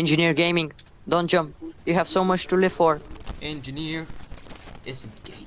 Engineer Gaming, don't jump. You have so much to live for. Engineer isn't gate.